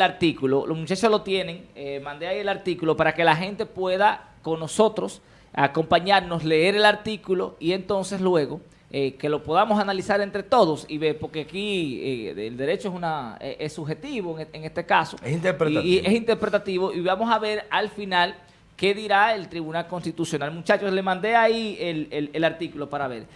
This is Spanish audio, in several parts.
el artículo, los muchachos lo tienen, eh, mandé ahí el artículo para que la gente pueda con nosotros acompañarnos, leer el artículo y entonces luego eh, que lo podamos analizar entre todos y ver, porque aquí eh, el derecho es una eh, es subjetivo en, este caso. Es interpretativo. Y, es interpretativo y vamos a ver al final qué dirá el Tribunal Constitucional. Muchachos, le mandé ahí el, el, artículo para ver.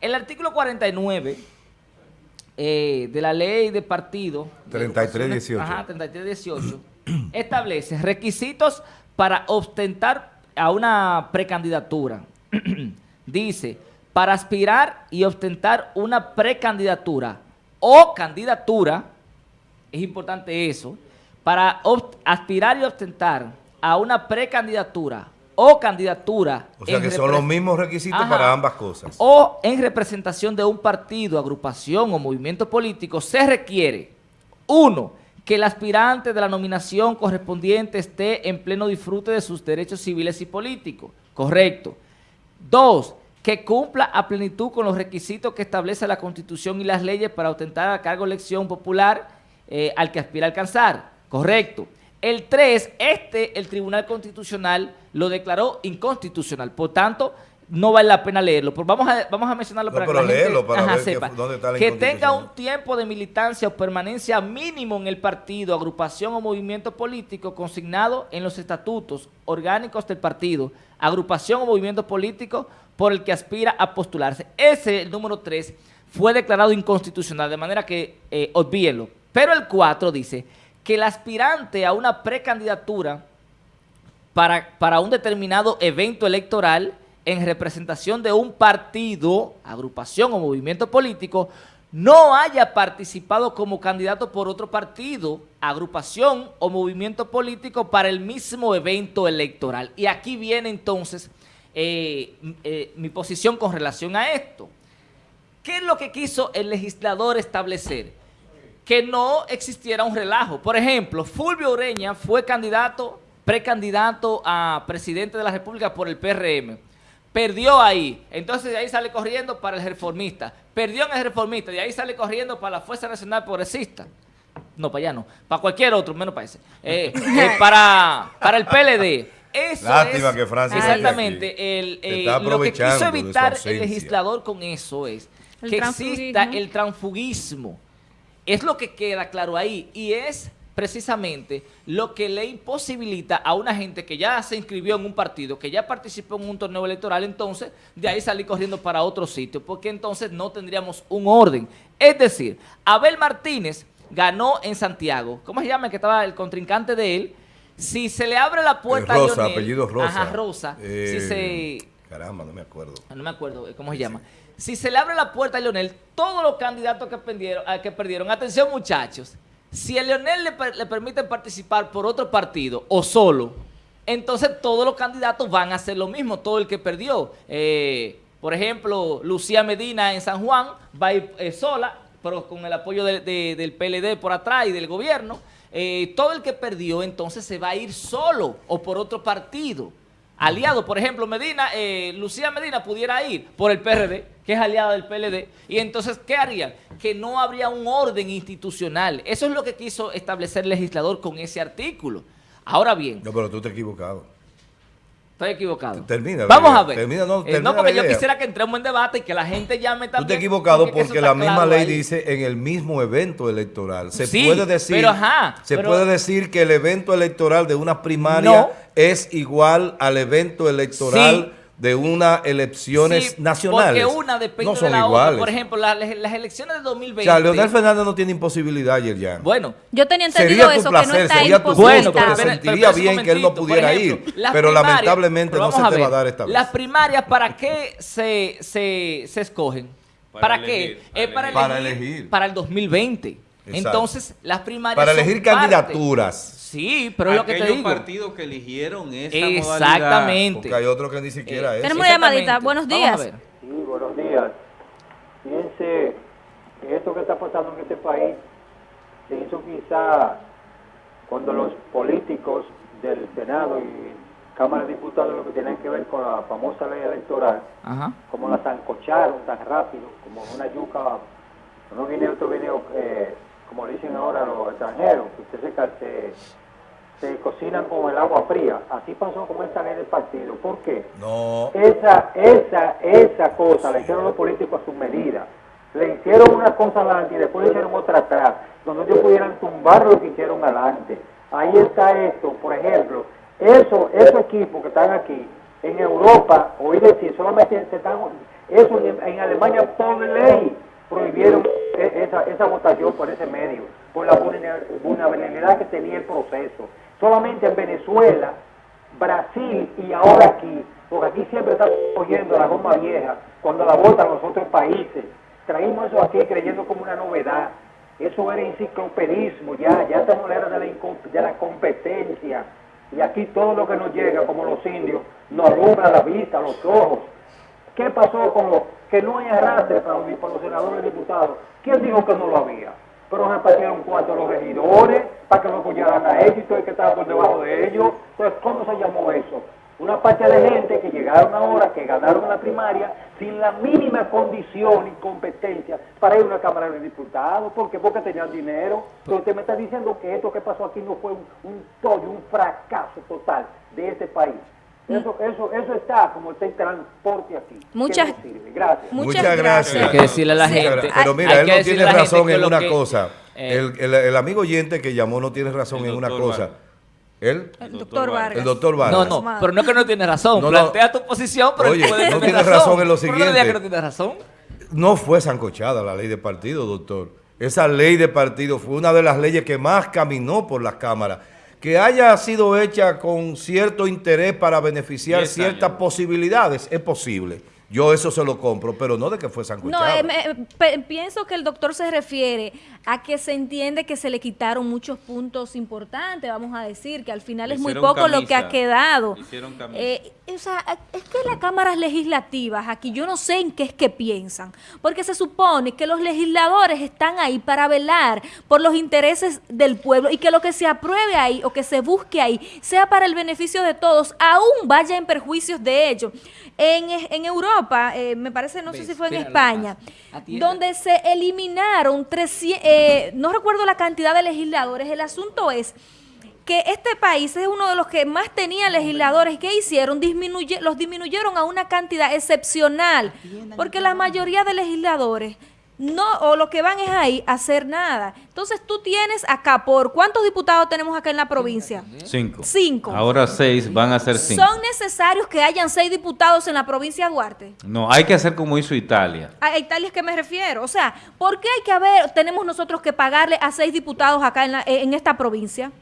El artículo 49 de la ley de partido... 3318. Ajá, 3318. establece requisitos para ostentar a una precandidatura. Dice para aspirar y ostentar una precandidatura o candidatura, es importante eso, para aspirar y ostentar a una precandidatura o candidatura. O sea que son los mismos requisitos para ambas cosas. O en representación de un partido, agrupación o movimiento político, se requiere, uno, que el aspirante de la nominación correspondiente esté en pleno disfrute de sus derechos civiles y políticos. Correcto. Dos, que cumpla a plenitud con los requisitos que establece la Constitución y las leyes para ostentar a cargo elección popular eh, al que aspira a alcanzar. Correcto. El 3, este, el Tribunal Constitucional lo declaró inconstitucional. Por tanto, no vale la pena leerlo. Pero vamos a, vamos a mencionarlo para que la gente para sepa. Que, tenga un tiempo de militancia o permanencia mínimo en el partido, agrupación o movimiento político consignado en los estatutos orgánicos del partido, agrupación o movimiento político por el que aspira a postularse. Ese, el número 3, fue declarado inconstitucional, de manera que eh, olvídenlo. Pero el 4 dice que el aspirante a una precandidatura para, para un determinado evento electoral en representación de un partido, agrupación o movimiento político, no haya participado como candidato por otro partido, agrupación o movimiento político para el mismo evento electoral. Y aquí viene entonces eh, eh, mi posición con relación a esto. ¿Qué es lo que quiso el legislador establecer? Que no existiera un relajo. Por ejemplo, Fulvio Ureña fue candidato, precandidato a presidente de la República por el PRM. Perdió ahí, entonces de ahí sale corriendo para el reformista. Perdió en el reformista, de ahí sale corriendo para la Fuerza Nacional Progresista. No, para allá no, para cualquier otro, menos para ese. Eh, para, para el PLD. Eso Lástima que Francia Exactamente. El, eh, lo que quiso evitar el legislador con eso es que exista el transfugismo. Es lo que queda claro ahí. Y es precisamente lo que le imposibilita a una gente que ya se inscribió en un partido, que ya participó en un torneo electoral, entonces de ahí salir corriendo para otro sitio, porque entonces no tendríamos un orden. Es decir, Abel Martínez ganó en Santiago. ¿Cómo se llama? Que estaba el contrincante de él si se le abre la puerta Rosa, a Lionel, apellido Rosa. Ajá, Rosa. si eh, se, caramba, no me acuerdo. Ah, no me acuerdo eh, cómo se llama. Si se le abre la puerta a Leonel, todos los candidatos que perdieron, que perdieron atención muchachos, si a Leonel le, le permiten participar por otro partido o solo, entonces todos los candidatos van a hacer lo mismo, todo el que perdió. Eh, por ejemplo, Lucía Medina en San Juan va a ir sola, pero con el apoyo del PLD por atrás y del gobierno. Eh, todo el que perdió entonces se va a ir solo o por otro partido. Aliado, por ejemplo, Medina, eh, Lucía Medina pudiera ir por el PRD, que es aliada del PLD, y entonces, ¿qué harían? Que no habría un orden institucional. Eso es lo que quiso establecer el legislador con ese artículo. Ahora bien... No, pero tú te has equivocado. Estoy equivocado. Termina. Vamos a ver. Termina, no, eh, no, porque yo quisiera que entremos en debate y que la gente llame también. Tú te has equivocado porque, la misma ley dice en el mismo evento electoral. Se puede decir, pero ajá, se puede decir que el evento electoral de una primaria es igual al evento electoral de unas elecciones nacionales. porque una depende de la otra. Por ejemplo, las, elecciones de 2020. O sea, Leonel Fernández no tiene imposibilidad ayer ya. Bueno. Yo tenía entendido eso, que no está sería tu bueno, te sentiría bien que él no pudiera ir. Pero lamentablemente no se te va a dar esta vez. Las primarias, ¿para qué se, se, se escogen? ¿Para, qué? es para, elegir, para el 2020. Entonces, las primarias Para elegir candidaturas. Sí, pero es lo que te digo. partidos que eligieron esa Exactamente. Porque hay otros que ni siquiera eh, es. Tenemos llamadita. Buenos días. Sí, buenos días. Fíjense que esto que está pasando en este país se hizo quizá cuando los políticos del Senado y Cámara de Diputados lo que tienen que ver con la famosa ley electoral, como la zancocharon tan rápido, como una yuca, uno viene, otro viene eh, como dicen ahora los extranjeros, que usted se, se, cocinan con el agua fría. Así pasó con esta ley del partido. ¿Por qué? No. Esa, esa, esa cosa la hicieron los políticos a su medida. Le hicieron una cosa adelante y después le hicieron otra atrás, donde ellos pudieran tumbar lo que hicieron adelante. Ahí está esto, por ejemplo, eso, esos equipos que están aquí, en Europa, oí decir, solamente se están, eso en, Alemania por ley prohibieron e, esa, esa votación por ese medio, por la vulnerabilidad que tenía el proceso. Solamente en Venezuela, Brasil y ahora aquí, porque aquí siempre está cogiendo la goma vieja cuando la votan los otros países. Traímos eso aquí creyendo como una novedad. Eso era enciclopedismo, ya, ya estamos en la era de la, de la competencia. Y aquí todo lo que nos llega, como los indios, nos alumbra la vista, los ojos. ¿Qué pasó con lo que no hay arrastre para, para los senadores y diputados? ¿Quién dijo que no lo había? Pero repartieron cuatro a los regidores para que lo apoyaran a ellos y que estaba por debajo de ellos. Entonces, ¿cómo se llamó eso? Una parte de gente que llegaron ahora, que ganaron la primaria, sin la mínima condición y competencia para ir a una Cámara de Diputados. ¿Por qué? Porque tenían dinero. Pero usted me está diciendo que esto que pasó aquí no fue un, un tollo, un fracaso total de este país. Eso, eso, eso está como está el transporte aquí. Muchas, gracias. Muchas gracias. Hay que decirle a la gente. Pero mira, él no tiene razón en una cosa. Eh, el, el, el, amigo oyente que llamó no tiene razón en una cosa. ¿El? El doctor Vargas. El doctor Vargas. No, no, pero no es que no tiene razón. Plantea tu posición, pero Oye, no tiene razón. en lo siguiente. No, que no tiene razón. No fue zancochada la ley de partido, doctor. Esa ley de partido fue una de las leyes que más caminó por las cámaras que haya sido hecha con cierto interés para beneficiar ciertas posibilidades, es posible. Yo eso se lo compro, pero no de que fue sanguchado. No, eh, pienso que el doctor se refiere a que se entiende que se le quitaron muchos puntos importantes, vamos a decir, que al final es muy poco lo que ha quedado. Eh, o sea, es que las cámaras legislativas, aquí yo no sé en qué es que piensan, porque se supone que los legisladores están ahí para velar por los intereses del pueblo y que lo que se apruebe ahí o que se busque ahí sea para el beneficio de todos, aún vaya en perjuicios de ellos. En, en Europa, eh, me parece, no sé si fue en España, donde se eliminaron 300, eh, no recuerdo la cantidad de legisladores, el asunto es que este país es uno de los que más tenía legisladores. ¿Qué hicieron? Disminuye, los disminuyeron a una cantidad excepcional, porque la mayoría de legisladores no, o lo que van es ahí a hacer nada. Entonces tú tienes acá, ¿por cuántos diputados tenemos acá en la provincia? Cinco. Cinco. Ahora seis, van a ser cinco. ¿Son necesarios que hayan seis diputados en la provincia de Duarte? No, hay que hacer como hizo Italia. A Italia es que me refiero. O sea, ¿por qué hay que haber, tenemos nosotros que pagarle a seis diputados acá en, en esta provincia?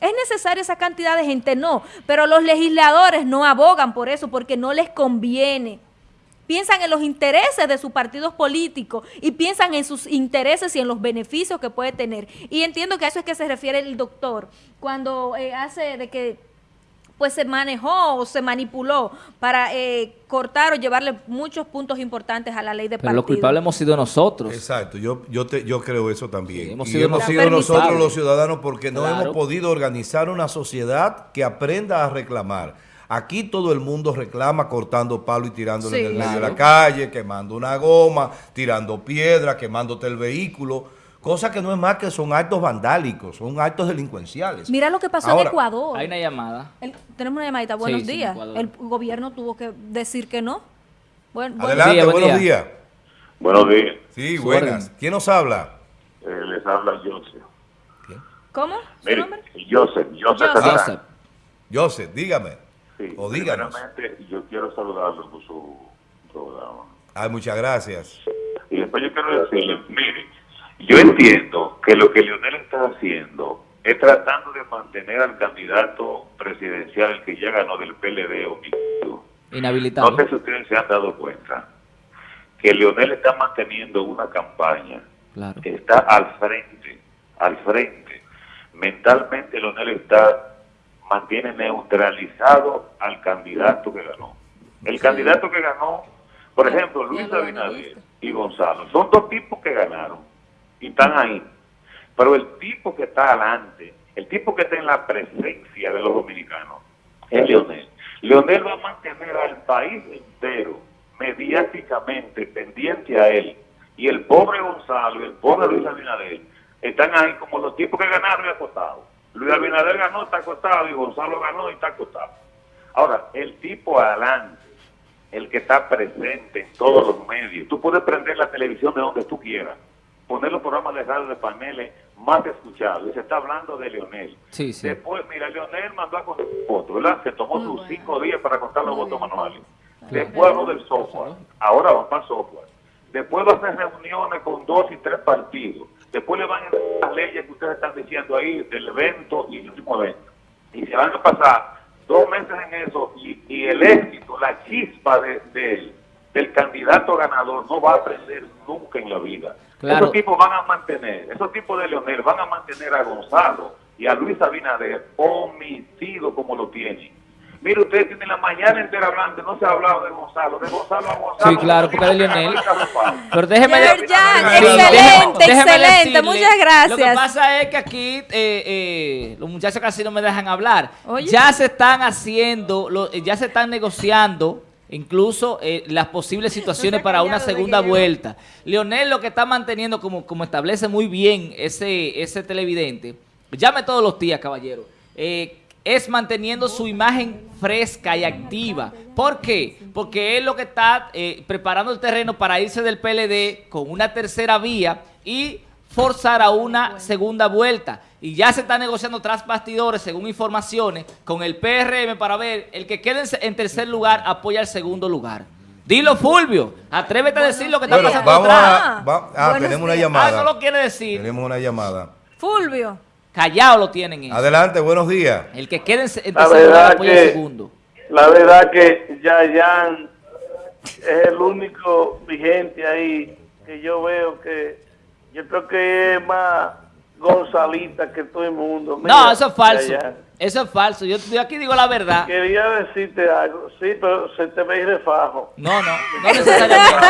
¿Es necesaria esa cantidad de gente? No, pero los legisladores no abogan por eso porque no les conviene piensan en los intereses de sus partidos políticos y piensan en sus intereses y en los beneficios que puede tener. Y entiendo que a eso es que se refiere el doctor cuando eh, hace de que pues se manejó o se manipuló para eh, cortar o llevarle muchos puntos importantes a la ley de partido. Pero los culpables hemos sido nosotros. Exacto, yo yo te, yo creo eso también. hemos sido, hemos sido nosotros los ciudadanos porque no hemos podido organizar una sociedad que aprenda a reclamar. Aquí todo el mundo reclama cortando palo y tirándole en el medio de la calle, quemando una goma, tirando piedra, quemándote el vehículo. Cosa que no es más que son actos vandálicos, son actos delincuenciales. Mira lo que pasó en Ecuador. Hay una llamada. tenemos una llamadita. Buenos días. el gobierno tuvo que decir que no. Bueno, Adelante, buenos días. Buenos días. Sí, buenas. ¿Quién nos habla? Eh, les habla Joseph. ¿Cómo? ¿Su nombre? Joseph. Joseph. Joseph. Joseph, dígame. Sí, o díganos. yo quiero saludarlo por su programa. Ay, muchas gracias. Y después yo quiero decirle, mire, yo entiendo que lo que Leonel está haciendo es tratando de mantener al candidato presidencial, el que ya ganó del PLD o Inhabilitado. No sé si ustedes se han dado cuenta que Leonel está manteniendo una campaña que está al frente, al frente. Mentalmente Leonel está mantiene neutralizado al candidato que ganó. El candidato que ganó, por ejemplo, Luis Abinader y Gonzalo, son dos tipos que ganaron y están ahí. Pero el tipo que está adelante, el tipo que está en la presencia de los dominicanos, es Leonel. Leonel va a mantener al país entero mediáticamente pendiente a él. Y el pobre Gonzalo y el pobre Luis Abinader están ahí como los tipos que ganaron y acostados. Luis Abinader ganó, está acostado, y Gonzalo ganó y está acostado. Ahora, el tipo adelante, el que está presente en todos los medios, tú puedes prender la televisión de donde tú quieras, poner los programas de radio de paneles más escuchados, y se está hablando de Leonel. Sí, sí. Después, mira, Leonel mandó a contar votos, ¿verdad? Se tomó sus cinco días para contar los votos manuales. Después habló del software, ahora va para software. Después va a hacer reuniones con dos y tres partidos. Después le van a las leyes que ustedes están diciendo ahí del evento y el último evento. Y se van a pasar dos meses en eso y, el éxito, la chispa de, del candidato ganador no va a aprender nunca en la vida. Esos tipos van a mantener, esos tipos de Leonel van a mantener a Gonzalo y a Luis Abinader omitido como lo tienen Mire, ustedes tienen la mañana entera hablando, no se ha hablado de Gonzalo, de Gonzalo a Gonzalo. Sí, claro, porque de Lionel. Pero déjeme... Ya, excelente, excelente, muchas gracias. Lo que pasa es que aquí eh, eh, los muchachos casi no me dejan hablar. Ya se están haciendo, ya se están negociando incluso eh, las posibles situaciones para una segunda vuelta. Leonel lo que está manteniendo, como, como establece muy bien ese, ese televidente, llame todos los días, caballero, eh, es manteniendo su imagen fresca y activa. ¿Por qué? Porque es lo que está eh, preparando el terreno para irse del PLD con una tercera vía y forzar a una segunda vuelta. Y ya se está negociando tras bastidores, según informaciones, con el PRM para ver el que quede en tercer lugar apoya el segundo lugar. Dilo, Fulvio. Atrévete a decir lo que está pasando vamos A, ah, tenemos una llamada. Ah, no lo quiere decir. Tenemos una llamada. Fulvio. Callado lo tienen. Adelante, buenos días. El que quede en apoya el segundo. La verdad que Yayan es el único vigente ahí que yo veo que yo creo que es más Gonzalita que todo el mundo. no, eso es falso. Eso es falso. Yo, aquí digo la verdad. Quería decirte algo. Sí, pero se te ve refajo. No, no. No necesariamente.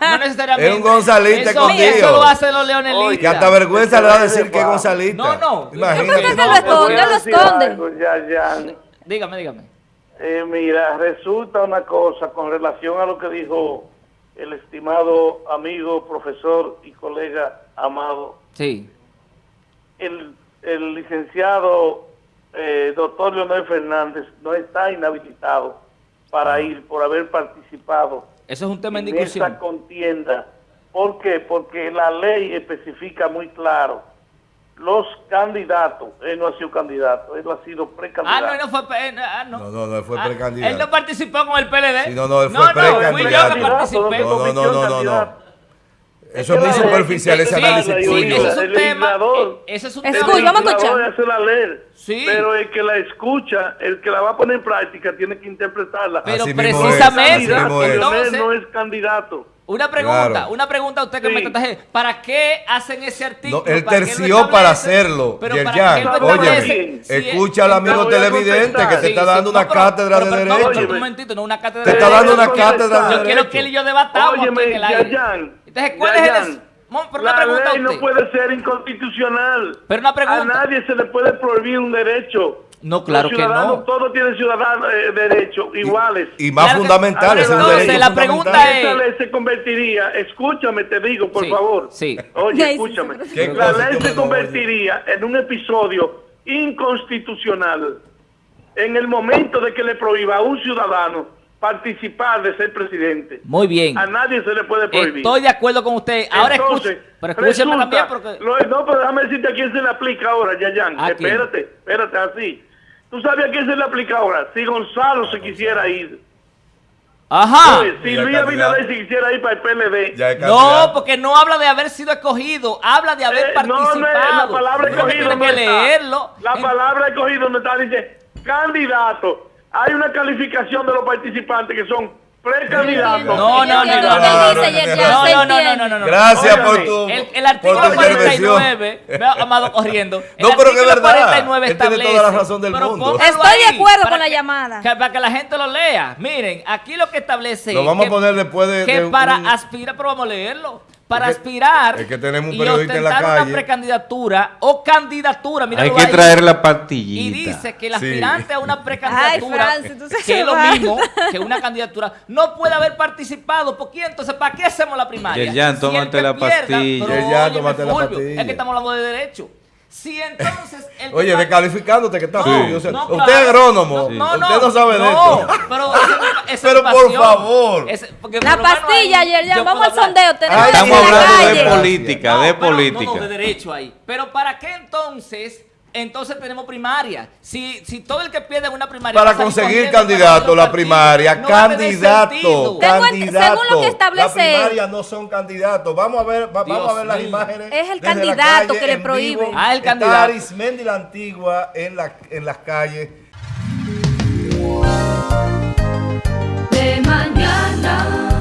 no necesariamente. Es un Gonzalita eso, Eso lo hacen los leonelistas. Que hasta vergüenza le va a decir que es Gonzalita. No, no. Imagínate. Yo creo que lo esconde, lo esconde. Ya, ya. Dígame, dígame. Eh, mira, resulta una cosa con relación a lo que dijo el estimado amigo, profesor y colega Amado. Sí. El, el licenciado eh, doctor Leonel Fernández no está inhabilitado para ah. ir por haber participado Eso es un tema en, esa contienda. ¿Por qué? Porque la ley especifica muy claro los candidatos, él no ha sido candidato, él ha sido precandidato. Ah, no, no fue, ah, no. No, no, no, fue ah, precandidato. Él no participó con el PLD. Sí, no, no, él fue precandidato. No, fui yo que participé. No, no, no, no, no. Eso es muy superficial, ese análisis sí, Ese es un tema. Ese es un tema. Escucha, vamos a escuchar. la leer. Sí. Pero el que la escucha, el que la va a poner en práctica, tiene que interpretarla. Pero precisamente, entonces, no es candidato. Una pregunta, una pregunta a usted que me trataje. ¿Para qué hacen ese artículo? No, él terció para hacerlo, Pero para Oye, escucha al amigo televidente que te está dando una cátedra de derecho. No, un momentito, no una cátedra de derecho. Te está dando una cátedra de derecho. Yo quiero que él y yo debatamos aquí en el aire. Entonces, ¿cuál es el...? Pero la ley no puede ser inconstitucional. Pero una pregunta. A nadie se le puede prohibir un derecho. No, claro que no. Todos tienen ciudadanos eh, derechos iguales. Y, más fundamentales. Entonces, la pregunta es... Se convertiría, escúchame, te digo, por favor. Sí. Oye, escúchame. La ley se convertiría en un episodio inconstitucional en el momento de que le prohíba a un ciudadano participar de ser presidente. Muy bien. A nadie se le puede prohibir. Estoy de acuerdo con usted. Ahora escuche, pero escúcheme también porque... no, pero déjame decirte a quién se le aplica ahora, Yayan. Espérate, espérate, así. ¿Tú sabes a quién se le aplica ahora? Si Gonzalo se quisiera ir. Ajá. si Luis Abinader se quisiera ir para el PLD. No, porque no habla de haber sido escogido, habla de haber participado. Eh, no, no, la palabra escogido no que leerlo. La palabra escogido no está, dice candidato hay una calificación de los participantes que son fue. No, no, no, no. No, no, no, no, no, no. Gracias por tu. El, el artículo 49, veo Amado corriendo. No, pero que es verdad. 49 establece, tiene toda la razón del mundo. Estoy de acuerdo con la llamada. Para que la gente lo lea. Miren, aquí lo que establece. Lo vamos a poner después de. Que para aspirar, pero vamos a leerlo para aspirar es que tenemos un periodista en la calle. una precandidatura o candidatura. Hay que traer la pastillita. Y dice que el aspirante a una precandidatura, que es lo mismo que una candidatura, no puede haber participado. ¿Por qué? Entonces, ¿para qué hacemos la primaria? Ya, tómate la pastilla. Ya, tómate la pastilla. Es que estamos hablando de derecho. Si entonces. El Oye, descalificándote que está no, usted es agrónomo. No, usted no sabe de esto. Pero, pero por favor. la pastilla, ayer ya vamos al sondeo. Estamos hablando de política, de política. No, de derecho ahí. Pero ¿para qué entonces entonces tenemos primaria. Si, si todo el que pierde una primaria... Para conseguir candidato, la primaria, candidato, candidato. Según lo que establece... Las primarias no son candidatos. Vamos a ver, va, vamos a ver las imágenes. Es el candidato que le prohíbe. Ah, el candidato. Arismendi la Antigua en, la, en las calles. De mañana.